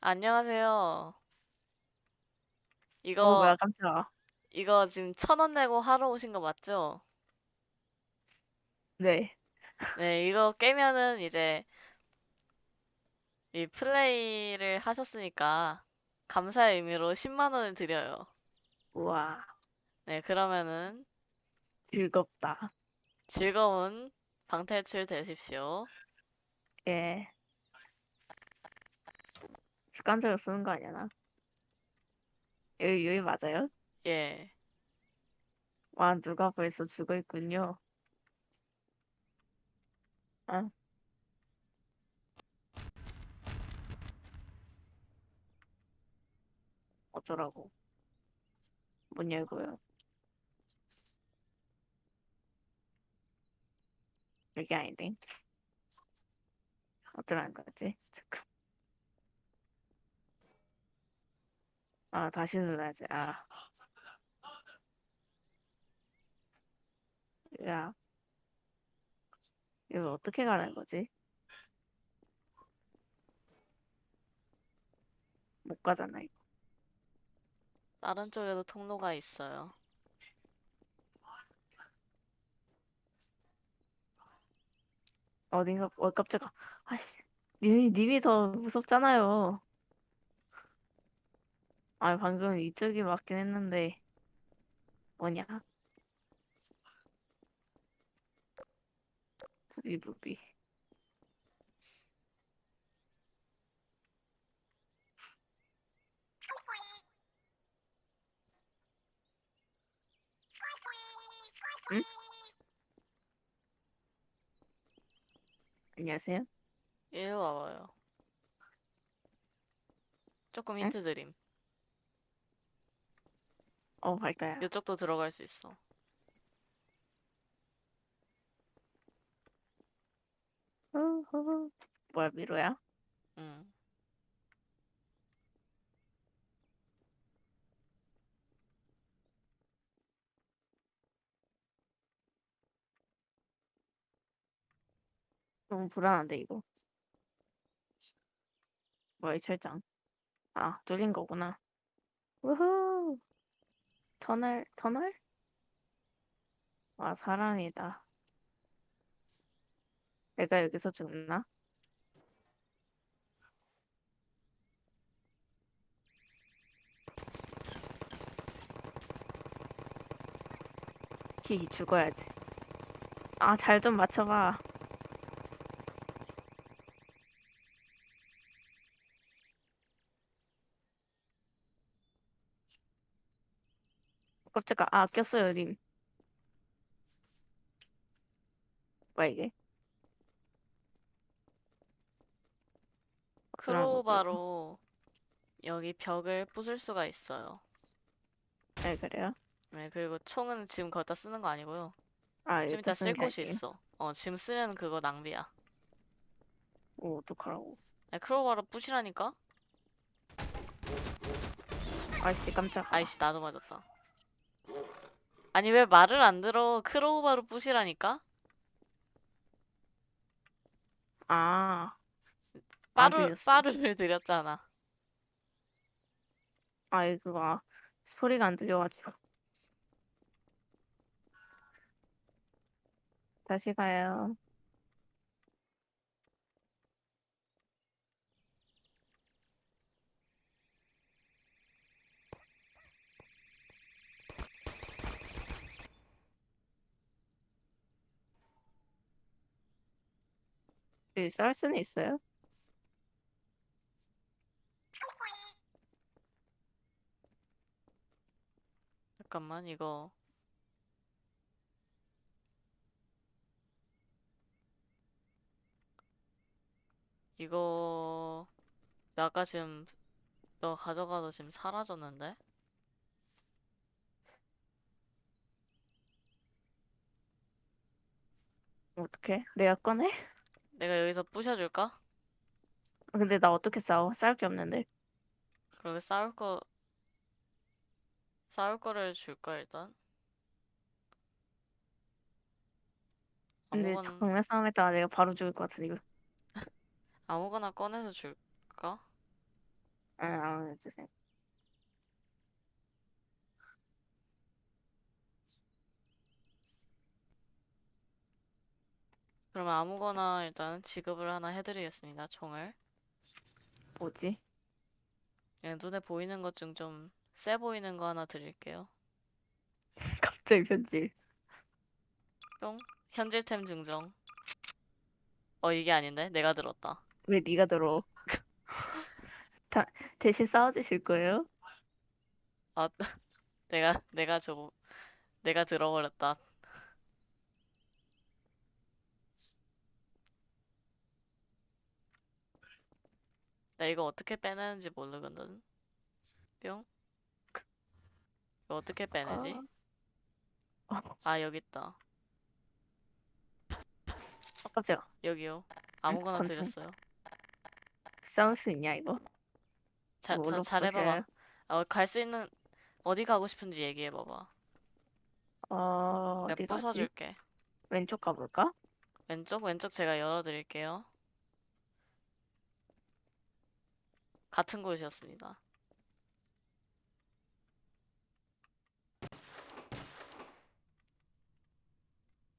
안녕하세요. 어, 이거, 뭐야, 깜짝아. 이거 지금 천 원 내고 하러 오신 거 맞죠? 네. 네, 이거 깨면은 이제 이 플레이를 하셨으니까 감사의 의미로 10만 원을 드려요. 우와, 네, 그러면은 즐겁다. 즐거운 방탈출 되십시오. 예. 습관적으로 쓰는 거 아니야, 나? 여기, 여기 맞아요? 예. 와, 누가 벌써 죽어 있군요. 아, 어쩌라고. 문 열고요. 여기 아닌데. 어쩌라는 거지? 잠깐. 아, 다시 눌러야지. 아. 야, 이거 어떻게 가라는 거지? 못 가잖아, 이거. 다른 쪽에도 통로가 있어요. 어딘가, 어, 깜짝아. 아씨. 님이, 님이 더 무섭잖아요. 아, 방금 이쪽이 맞긴 했는데. 뭐냐? 부비부비. 응? 안녕하세요. 이리 와봐요. 조금 응? 힌트 드림. 어, 밝다야. 이쪽도 들어갈 수 있어. 뭐야, 미로야? 응. 너무 불안한데, 이거. 뭐야, 이 철장. 아, 뚫린 거구나. 우후. 터널, 터널? 와, 사람이다. 내가 여기서 죽나? 히, 죽어야지. 아, 잘 좀 맞춰봐. 깜짝아, 아, 꼈어요, 님. 뭐야, 이게? 크로바로 여기 벽을 부술 수가 있어요. 네, 그래요? 네, 그리고 총은 지금 거기다 쓰는 거 아니고요. 아, 좀 이따 쓸 곳이 아니에요? 있어. 어, 지금 쓰면 그거 낭비야. 오, 어떡하라고. 아니, 크로바로 부시라니까? 아이씨, 깜짝아. 아이씨, 나도 맞았다. 아니, 왜 말을 안 들어? 크로바로 부시라니까? 아, 안 빠루. 빠루를 드렸잖아. 아, 이거 아, 소리가 안 들려가지고. 다시 가요. 여기 쌀 수는 있어요? 잠깐만, 이거. 이거, 아까 지금, 너 가져가서 지금 사라졌는데? 어떡해? 내가 꺼내? 내가 여기서 부셔줄까? 근데 나 어떻게 싸워? 싸울 게 없는데. 그러게 싸울 거, 싸울 거를 줄까, 일단? 근데 아무거나, 정면 싸움했다가 내가 바로 죽을 것 같은데, 이거. 아무거나 꺼내서 줄까? 아, 아, 주세요. 그러면 아무거나 일단 지급을 하나 해드리겠습니다. 총을. 뭐지? 그냥 눈에 보이는 것 중 좀 세 보이는 거 하나 드릴게요. 갑자기 편집. 뿅. 현질템 증정. 어, 이게 아닌데? 내가 들었다. 왜 네가 들어? 다, 대신 싸워주실 거예요? 아, 내가, 내가 저, 내가 들어버렸다. 나 이거 어떻게 빼내는지 모르거든. 뿅. 이거 어떻게 빼내지? 어, 아, 여기 있다. 어, 깜짝이야. 여기요. 아무거나 권총. 드렸어요. 싸울 수 있냐 이거? 자, 자, 뭘로 잘해봐봐. 어, 갈 수 있는, 어디 가고 싶은지 얘기해봐봐. 어, 내가 어디 가지? 부숴줄게. 왼쪽 가볼까? 왼쪽, 왼쪽 제가 열어드릴게요. 같은 곳이었습니다.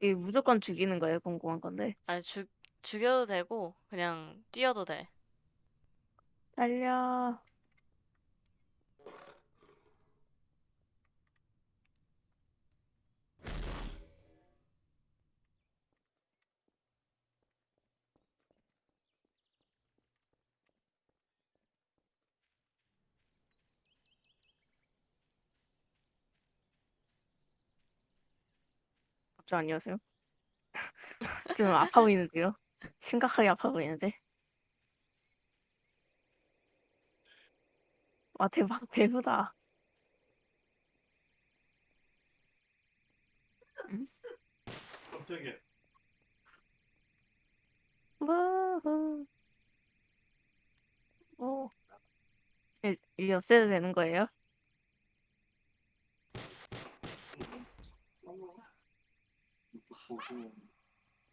이 무조건 죽이는 거예요, 궁금한 건데. 아니, 죽, 죽여도 되고, 그냥 뛰어도 돼. 달려. 저 안녕하세요. 좀 아파 보이는데요? 심각하게 아파 보이는데? 와 대박 배부다. 깜짝이야. 우후. 오. 이- 이게 없애도 되는 거예요?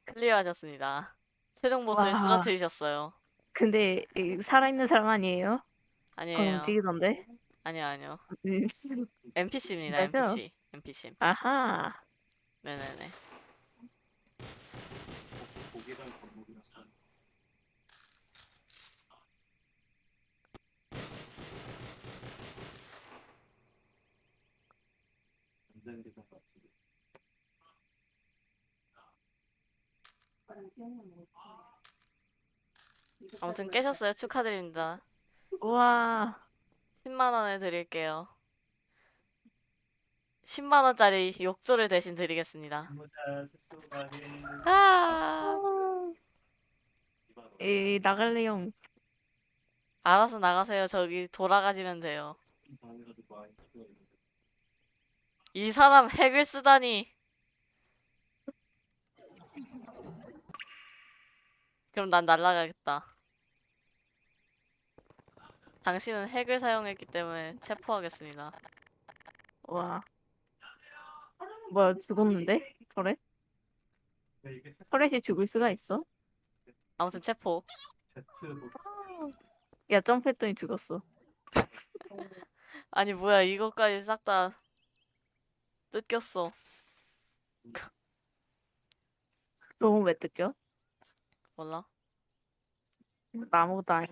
클리어 하셨습니다. 최종 보스를 와. 쓰러뜨리셨어요. 근데 이 살아있는 사람 아니에요? 아니에요. 움직이던데? 아니요, 아니요. 음, NPC입니다, 진짜죠? NPC. NPC. 아하. 네네네. 고기랑 산. 게좀 같은데. 아무튼 깨셨어요. 축하드립니다. 우와. 10만 원을 드릴게요. 10만 원짜리 욕조를 대신 드리겠습니다. 아, 이 나갈래용. 알아서 나가세요. 저기 돌아가시면 돼요. 이 사람 핵을 쓰다니. 그럼 난 날라가겠다. 당신은 핵을 사용했기 때문에 체포하겠습니다. 와. 뭐야 죽었는데? 저래? 터렛이 죽을 수가 있어? 아무튼 체포. 야 점프했더니 죽었어. 아니 뭐야 이것까지 싹 다 뜯겼어. 너무 왜 뜯겨? 몰라? 나 아무것도 안 해.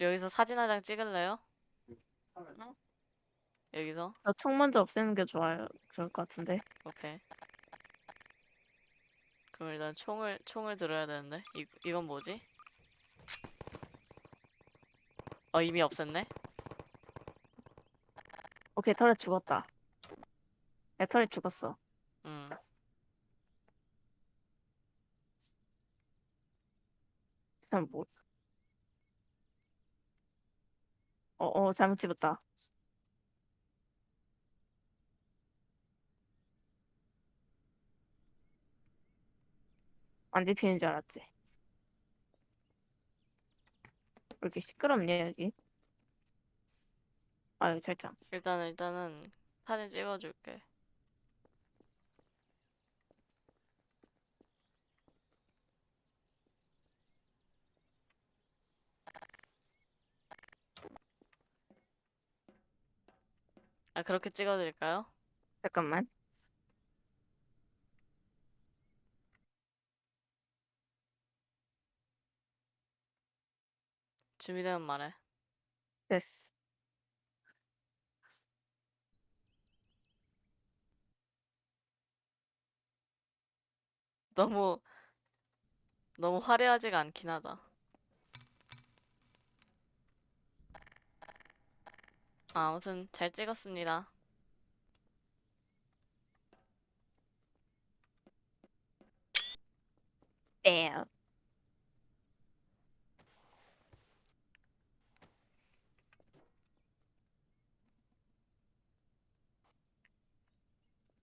여기서 사진 한 장 찍을래요? 여기서? 저총 먼저 없애는 게 좋아요. 좋을 것 같은데. 오케이. 그럼 일단 총을 총을 들어야 되는데 이 이건 뭐지? 어 이미 없앴네? 오케이 터렛 죽었다. 야 터렛 죽었어. 음. 참 뭐? 어 어 잘못 집었다. 안 집히는 줄 알았지. 왜 이렇게 시끄럽냐 여기? 아유 철장. 일단은 일단은 사진 찍어줄게. 아, 그렇게 찍어드릴까요? 잠깐만. 준비되면 말해. 됐어. 너무 너무 화려하지가 않긴 하다. 아, 아무튼 잘 찍었습니다. 뺨.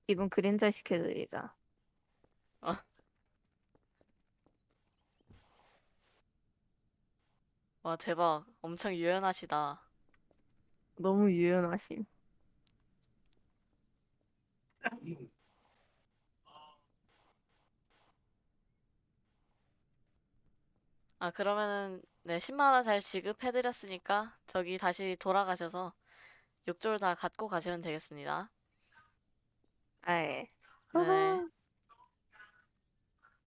이분 그림자 시켜드리자. 와, 대박. 엄청 유연하시다. 너무 유연하심. 아, 그러면은 네, 10만 원 잘 지급해드렸으니까 저기 다시 돌아가셔서 욕조를 다 갖고 가시면 되겠습니다. 아예. 네.